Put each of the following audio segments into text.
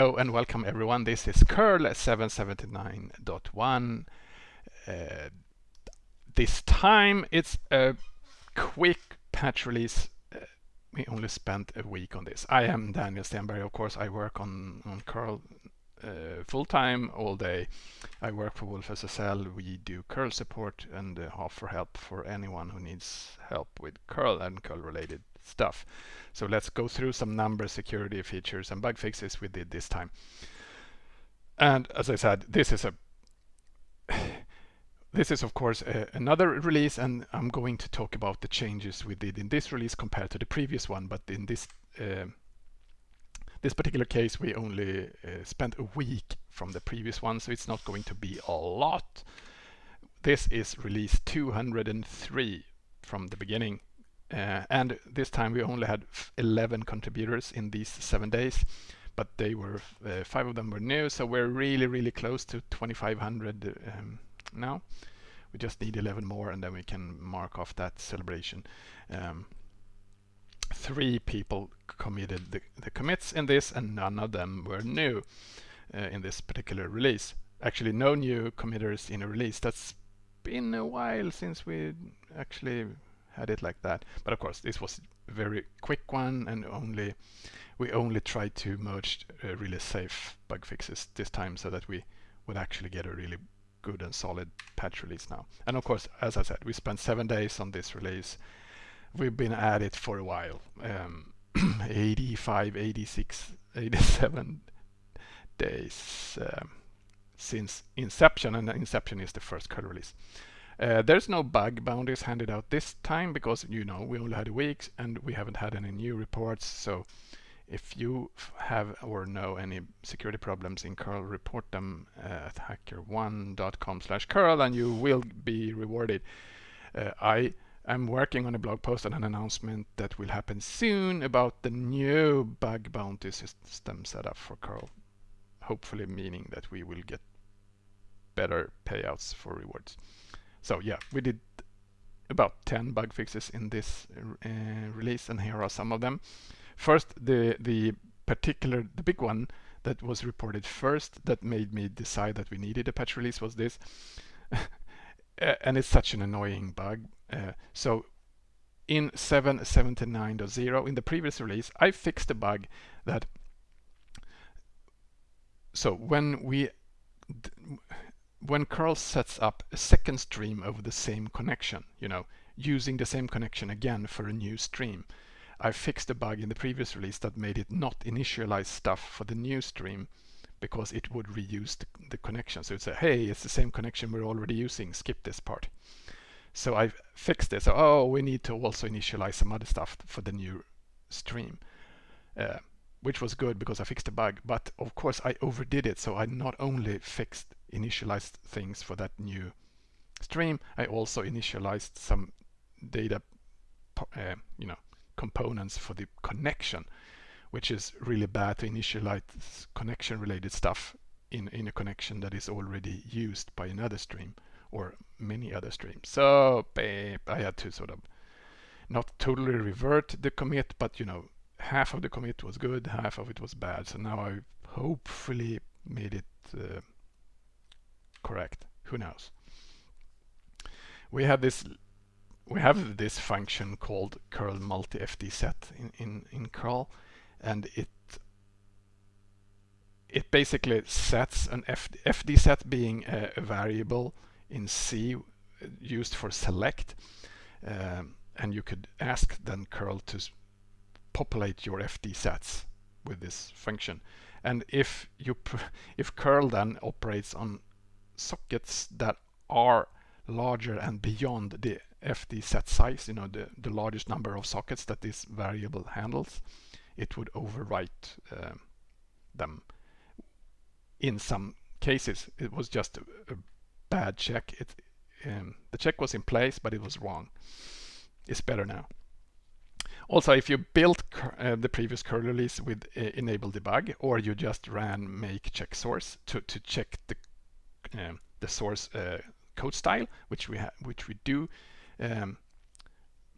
Oh, and welcome everyone. This is curl 779.1. Uh, this time it's a quick patch release. Uh, we only spent a week on this. I am Daniel Stenberg. Of course, I work on, on curl uh, full-time all day. I work for wolfSSL. We do curl support and uh, offer help for anyone who needs help with curl and curl related stuff. So let's go through some number security features and bug fixes we did this time. And as I said, this is a this is of course a, another release and I'm going to talk about the changes we did in this release compared to the previous one but in this uh, this particular case we only uh, spent a week from the previous one so it's not going to be a lot this is release 203 from the beginning uh, and this time we only had 11 contributors in these seven days, but they were uh, five of them were new, so we're really, really close to 2,500 um, now. We just need 11 more, and then we can mark off that celebration. Um, three people committed the, the, commits in this, and none of them were new uh, in this particular release. Actually, no new committers in a release. That's been a while since we actually had it like that. But of course, this was a very quick one and only we only tried to merge uh, really safe bug fixes this time so that we would actually get a really good and solid patch release now. And of course, as I said, we spent seven days on this release. We've been at it for a while. Um, 85, 86, 87 days um, since inception and inception is the first code release. Uh, there's no bug bounties handed out this time because you know we only had a week and we haven't had any new reports. So if you have or know any security problems in curl, report them uh, at hackerone.com/curl and you will be rewarded. Uh, I am working on a blog post and an announcement that will happen soon about the new bug bounty system setup for curl. Hopefully meaning that we will get better payouts for rewards. So yeah, we did about 10 bug fixes in this uh, release and here are some of them. First, the, the particular, the big one that was reported first that made me decide that we needed a patch release was this. and it's such an annoying bug. Uh, so in 779.0 in the previous release, I fixed a bug that so when we when curl sets up a second stream over the same connection, you know, using the same connection again for a new stream, I fixed a bug in the previous release that made it not initialize stuff for the new stream because it would reuse the, the connection. So it'd say, hey, it's the same connection we're already using, skip this part. So I fixed this. So, oh, we need to also initialize some other stuff for the new stream. Uh, which was good because I fixed the bug. But of course I overdid it. So I not only fixed initialized things for that new stream, I also initialized some data, uh, you know, components for the connection, which is really bad to initialize connection related stuff in, in a connection that is already used by another stream or many other streams. So I had to sort of not totally revert the commit, but you know, half of the commit was good, half of it was bad. So now I hopefully made it uh, correct. Who knows? We have this we have this function called curl multi fd set in, in, in curl and it it basically sets an FD, FD set being a, a, variable in C used for select um, and you could ask then curl to populate your FD sets with this function. And if you if curl then operates on sockets that are larger and beyond the FD set size, you know, the, the largest number of sockets that this variable handles, it would overwrite uh, them. In some cases, it was just a, a bad check. It, um, the check was in place, but it was wrong. It's better now. Also, if you built uh, the previous curl release with uh, enable debug, or you just ran make check source to, to check the um, the source uh, code style, which we which we do um,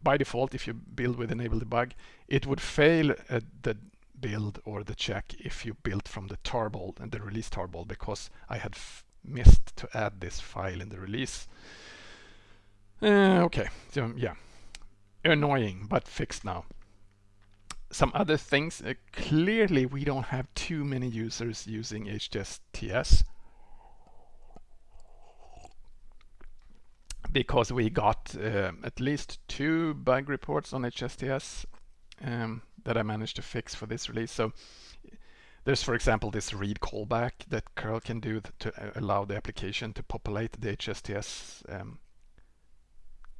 by default if you build with enable debug, it would fail the build or the check if you built from the tarball and the release tarball because I had missed to add this file in the release. Uh, okay, so yeah, annoying but fixed now. Some other things, uh, clearly we don't have too many users using HSTS because we got uh, at least two bug reports on HSTS um, that I managed to fix for this release. So there's, for example, this read callback that curl can do to uh, allow the application to populate the HSTS um,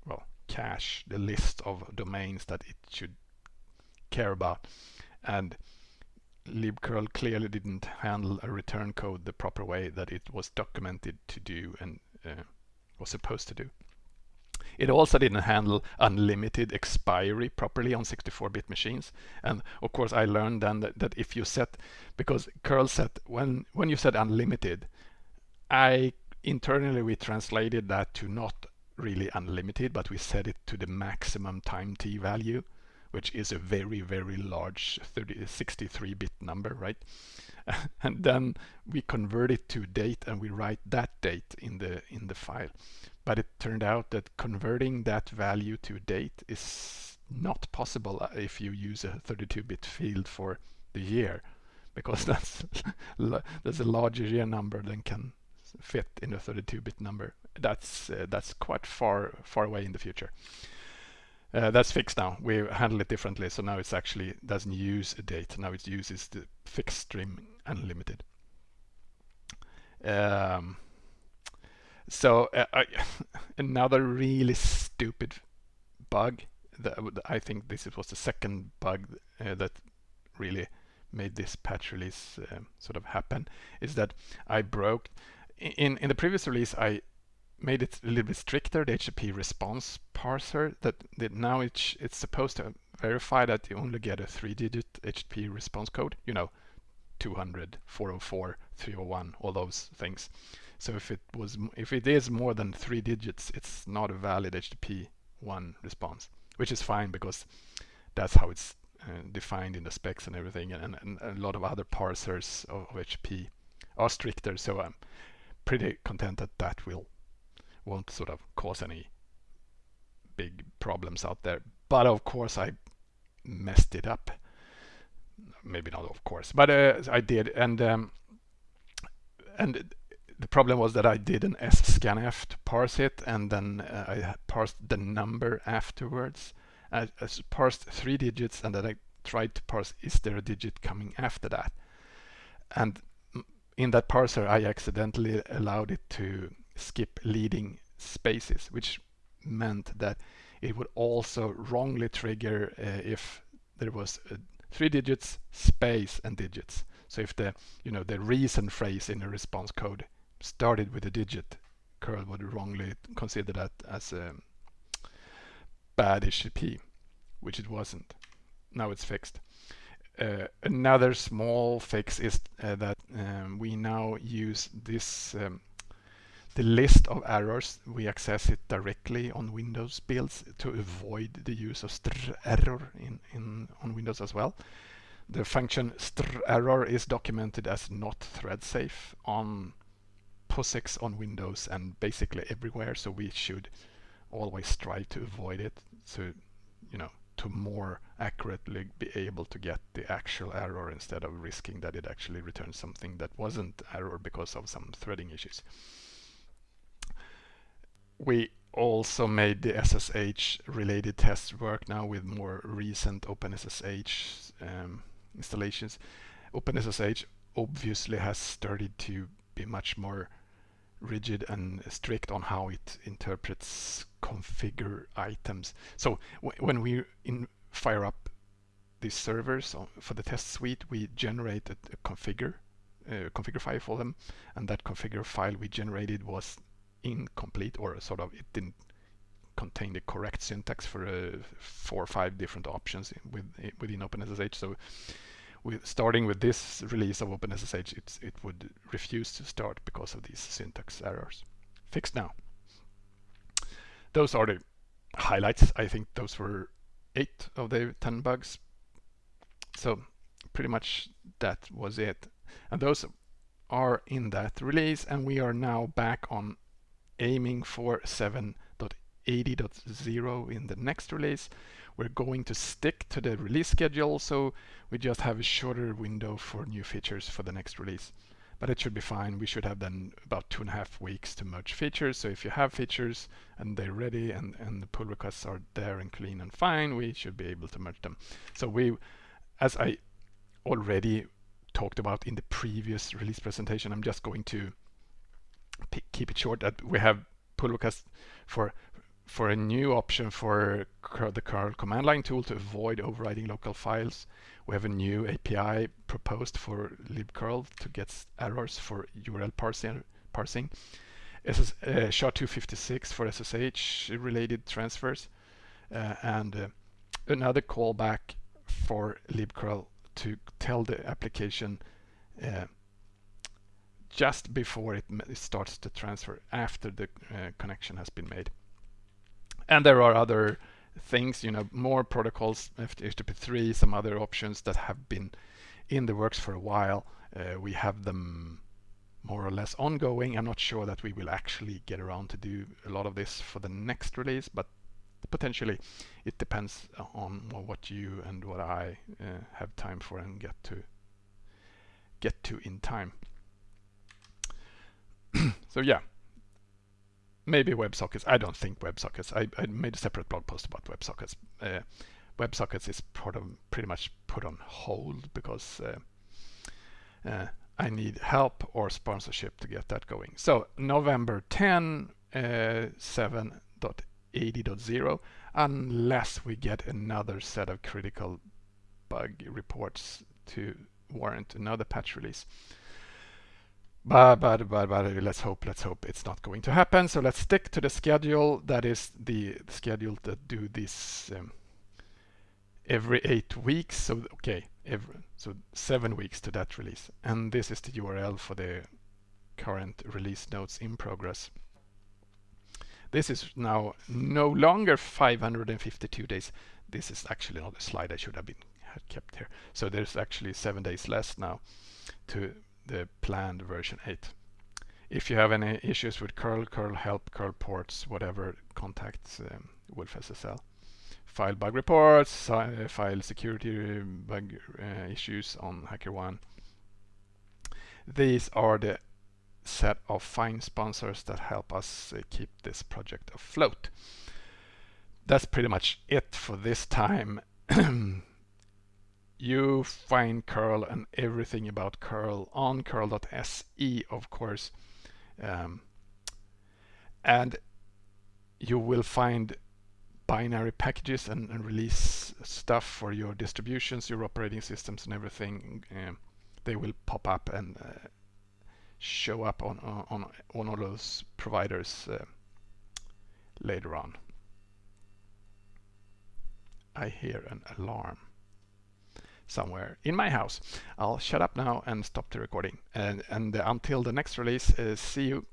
well cache, the list of domains that it should care about. And libcurl clearly didn't handle a return code the proper way that it was documented to do and uh, was supposed to do. It also didn't handle unlimited expiry properly on 64-bit machines. And of course, I learned then that, that if you set, because curl set, when, when you set unlimited, I internally we translated that to not really unlimited, but we set it to the maximum time t value, which is a very, very large 63-bit number, right? and then we convert it to date and we write that date in the in the file. But it turned out that converting that value to date is not possible uh, if you use a 32-bit field for the year, because that's there's a larger year number than can fit in a 32-bit number. That's uh, that's quite far far away in the future. Uh, that's fixed now. We handle it differently, so now it's actually doesn't use a date. Now it uses the fixed string unlimited. Um, so uh, I, another really stupid bug that I think this was the second bug uh, that really made this patch release uh, sort of happen is that I broke in in the previous release I made it a little bit stricter, the HTTP response parser, that, that now it's, it's supposed to verify that you only get a three-digit HTTP response code, you know, 200, 404, 301, all those things. So if it was, if it is more than three digits, it's not a valid HTTP one response, which is fine because that's how it's uh, defined in the specs and everything, and, and, a lot of other parsers of, of HTTP are stricter. So I'm pretty content that that will won't sort of cause any big problems out there. But of course I messed it up. Maybe not of course, but uh, I did. And um, and the problem was that I did an sscanf to parse it and then uh, I parsed the number afterwards. I, I parsed three digits and then I tried to parse is there a digit coming after that. And in that parser I accidentally allowed it to skip leading spaces, which meant that it would also wrongly trigger uh, if there was three digits, space, and digits. So if the you know the reason phrase in a response code started with a digit, curl would wrongly consider that as a bad HTTP, which it wasn't. Now it's fixed. Uh, another small fix is uh, that um, we now use this um, the list of errors, we access it directly on Windows builds to avoid the use of str error in, in on Windows as well. The function strerror is documented as not thread safe on POSIX on Windows and basically everywhere, so we should always try to avoid it so you know to more accurately be able to get the actual error instead of risking that it actually returns something that wasn't error because of some threading issues we also made the SSH related tests work now with more recent OpenSSH um, installations. OpenSSH obviously has started to be much more rigid and strict on how it interprets configure items. So when we fire up these servers for the test suite, we generate a, configure, uh, configure file for them, and that configure file we generated was incomplete or sort of it didn't contain the correct syntax for uh, four or five different options with, within OpenSSH. So with starting with this release of OpenSSH, it would refuse to start because of these syntax errors. Fixed now. Those are the highlights. I think those were eight of the 10 bugs. So pretty much that was it. And those are in that release and we are now back on aiming for 7.80.0 in the next release. We're going to stick to the release schedule so we just have a shorter window for new features for the next release. But it should be fine. We should have then about two and a half weeks to merge features. So if you have features and they're ready and, and the pull requests are there and clean and fine, we should be able to merge them. So we, as I already talked about in the previous release presentation, I'm just going to keep it short that we have pull requests for for a new option for the curl command line tool to avoid overriding local files. We have a new API proposed for libcurl to get errors for URL parsing. parsing. SS, uh, SHA-256 for SSH related transfers uh, and uh, another callback for libcurl to tell the application uh, just before it starts to transfer after the uh, connection has been made. And there are other things, you know, more protocols, HTTP3, some other options that have been in the works for a while. Uh, we have them more or less ongoing. I'm not sure that we will actually get around to do a lot of this for the next release, but potentially it depends on what you and what I uh, have time for and get to get to in time. So yeah, maybe WebSockets. I don't think WebSockets. I, I made a separate blog post about WebSockets. Uh, WebSockets is part of, pretty much put on hold because uh, uh, I need help or sponsorship to get that going. So November 10, uh, 7.80.0, unless we get another set of critical bug reports to warrant another patch release. But, but, but, but let's hope, let's hope it's not going to happen. So let's stick to the schedule. That is the schedule that do this um, every eight weeks. So, okay, every, so seven weeks to that release. And this is the URL for the current release notes in progress. This is now no longer 552 days. This is actually not a slide I should have been had kept here. So there's actually seven days less now to the planned version 8. If you have any issues with curl, curl help, curl ports, whatever, contact um, wolfSSL. File bug reports, uh, file security bug uh, issues on HackerOne. These are the set of fine sponsors that help us uh, keep this project afloat. That's pretty much it for this time. you find curl and everything about curl on curl.se of course. Um, and you will find binary packages and, and, release stuff for your distributions your operating systems and everything. Um, they will pop up and uh, show up on, on, on all those providers uh, later on. I hear an alarm somewhere in my house. I'll shut up now and stop the recording. And, and until the next release, see you.